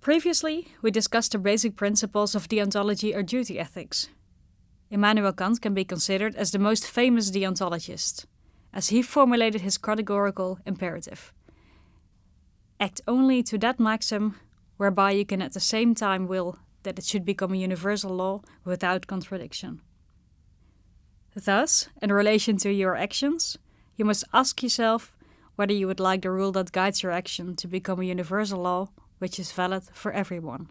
Previously, we discussed the basic principles of deontology or duty ethics. Immanuel Kant can be considered as the most famous deontologist, as he formulated his categorical imperative. Act only to that maxim whereby you can at the same time will that it should become a universal law without contradiction. Thus, in relation to your actions, you must ask yourself whether you would like the rule that guides your action to become a universal law which is valid for everyone.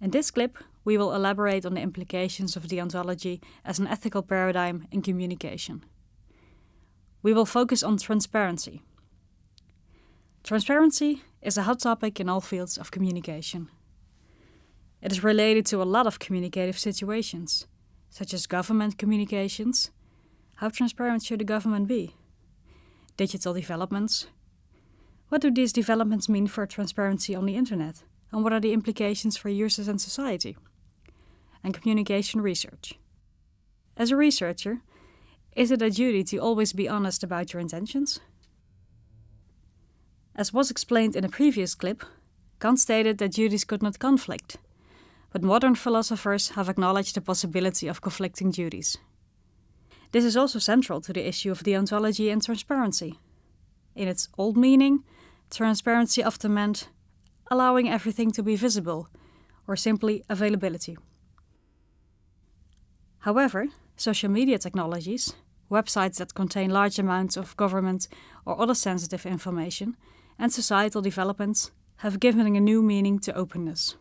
In this clip, we will elaborate on the implications of deontology as an ethical paradigm in communication. We will focus on transparency. Transparency is a hot topic in all fields of communication. It is related to a lot of communicative situations, such as government communications. How transparent should the government be? Digital developments. What do these developments mean for transparency on the internet? And what are the implications for users and society? And communication research. As a researcher, is it a duty to always be honest about your intentions? As was explained in a previous clip, Kant stated that duties could not conflict, but modern philosophers have acknowledged the possibility of conflicting duties. This is also central to the issue of deontology and transparency. In its old meaning, transparency often meant allowing everything to be visible, or simply availability. However, social media technologies, websites that contain large amounts of government or other sensitive information, and societal developments have given a new meaning to openness.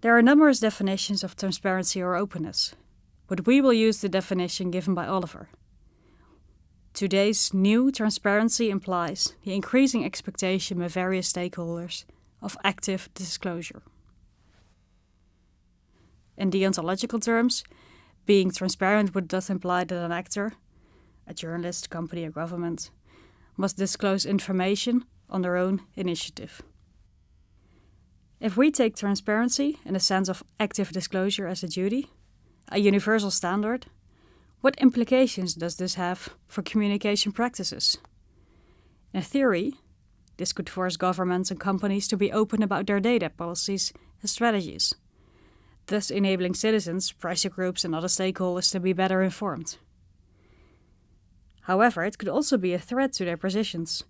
There are numerous definitions of transparency or openness, but we will use the definition given by Oliver. Today's new transparency implies the increasing expectation by various stakeholders of active disclosure. In deontological terms, being transparent would thus imply that an actor, a journalist, company, or government, must disclose information on their own initiative. If we take transparency in the sense of active disclosure as a duty, a universal standard, what implications does this have for communication practices? In theory, this could force governments and companies to be open about their data policies and strategies, thus enabling citizens, pressure groups, and other stakeholders to be better informed. However, it could also be a threat to their positions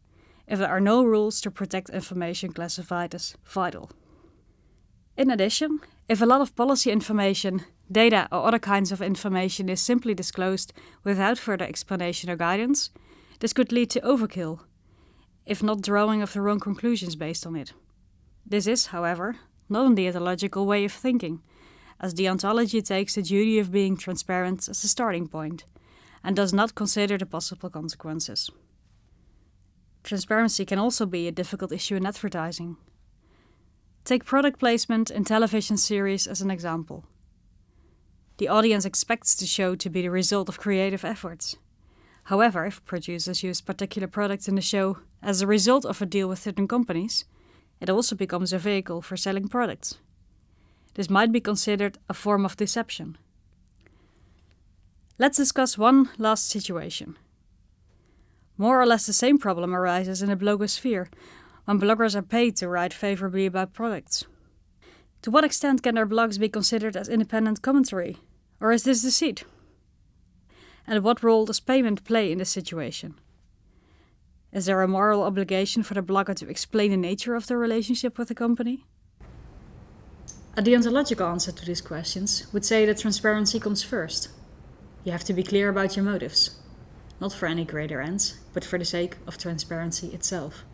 if there are no rules to protect information classified as vital. In addition, if a lot of policy information, data, or other kinds of information is simply disclosed without further explanation or guidance, this could lead to overkill, if not drawing of the wrong conclusions based on it. This is, however, not a deontological way of thinking, as deontology takes the duty of being transparent as a starting point, and does not consider the possible consequences. Transparency can also be a difficult issue in advertising, Take product placement in television series as an example. The audience expects the show to be the result of creative efforts. However, if producers use particular products in the show as a result of a deal with certain companies, it also becomes a vehicle for selling products. This might be considered a form of deception. Let's discuss one last situation. More or less the same problem arises in the blogosphere, when bloggers are paid to write favorably about products. To what extent can their blogs be considered as independent commentary, or is this deceit? And what role does payment play in this situation? Is there a moral obligation for the blogger to explain the nature of their relationship with the company? A deontological answer to these questions would say that transparency comes first. You have to be clear about your motives, not for any greater ends, but for the sake of transparency itself.